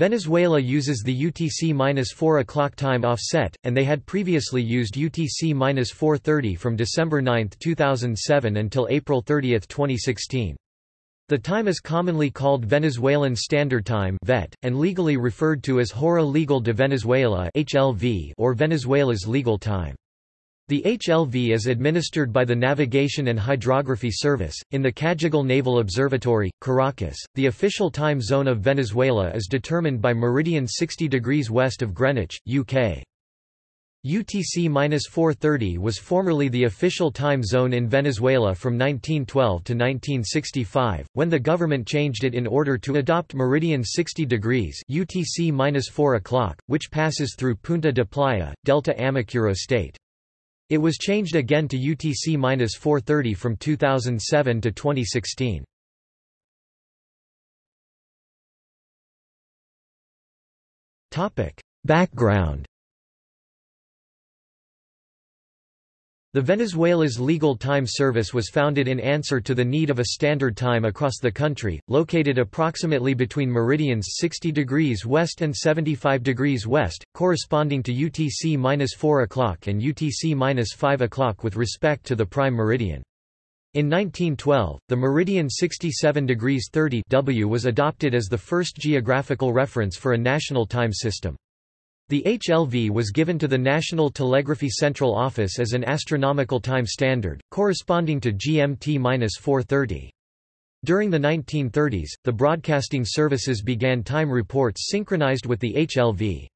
Venezuela uses the UTC-4 o'clock time offset, and they had previously used UTC-430 from December 9, 2007 until April 30, 2016. The time is commonly called Venezuelan Standard Time (VET) and legally referred to as Hora Legal de Venezuela (HLV) or Venezuela's legal time. The HLV is administered by the Navigation and Hydrography Service, in the Cajigal Naval Observatory, Caracas. The official time zone of Venezuela is determined by meridian 60 degrees west of Greenwich, UK. UTC-430 was formerly the official time zone in Venezuela from 1912 to 1965, when the government changed it in order to adopt meridian 60 degrees UTC-4 o'clock, which passes through Punta de Playa, Delta Amacuro state. It was changed again to UTC-430 from 2007 to 2016. Topic: Background The Venezuela's Legal Time Service was founded in answer to the need of a standard time across the country, located approximately between meridians 60 degrees west and 75 degrees west, corresponding to UTC-4 o'clock and UTC-5 o'clock with respect to the prime meridian. In 1912, the meridian 67 degrees 30 W was adopted as the first geographical reference for a national time system. The HLV was given to the National Telegraphy Central Office as an astronomical time standard, corresponding to GMT-430. During the 1930s, the broadcasting services began time reports synchronized with the HLV.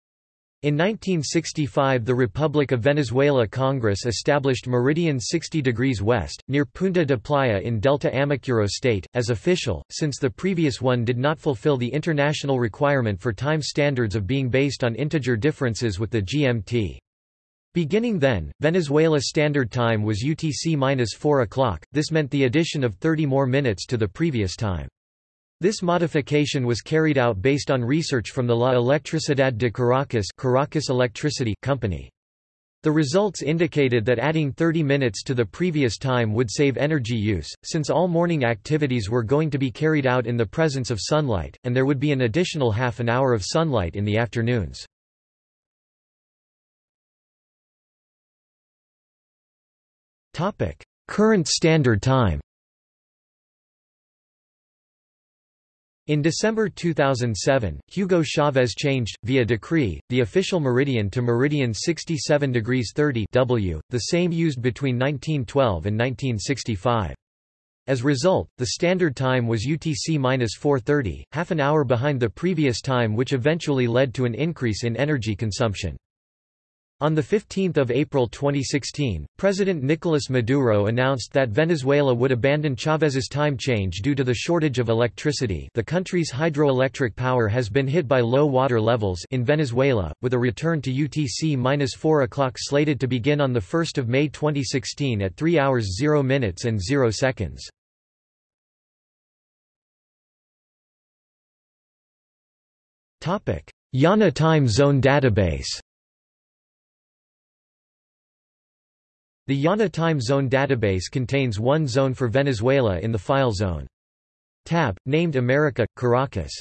In 1965 the Republic of Venezuela Congress established meridian 60 degrees west, near Punta de Playa in Delta Amacuro state, as official, since the previous one did not fulfill the international requirement for time standards of being based on integer differences with the GMT. Beginning then, Venezuela Standard Time was UTC-4 o'clock, this meant the addition of 30 more minutes to the previous time. This modification was carried out based on research from the La Electricidad de Caracas, Caracas Electricity Company. The results indicated that adding 30 minutes to the previous time would save energy use, since all morning activities were going to be carried out in the presence of sunlight, and there would be an additional half an hour of sunlight in the afternoons. Current standard time In December 2007, Hugo Chavez changed, via decree, the official meridian to meridian 67 degrees 30 W, the same used between 1912 and 1965. As a result, the standard time was UTC-430, half an hour behind the previous time which eventually led to an increase in energy consumption. On 15 April 2016, President Nicolas Maduro announced that Venezuela would abandon Chávez's time change due to the shortage of electricity the country's hydroelectric power has been hit by low water levels in Venezuela, with a return to UTC-4 o'clock slated to begin on 1 May 2016 at 3 hours 0 minutes and 0 seconds. IANA Time Zone Database The IANA Time Zone database contains one zone for Venezuela in the file zone. Tab, named America, Caracas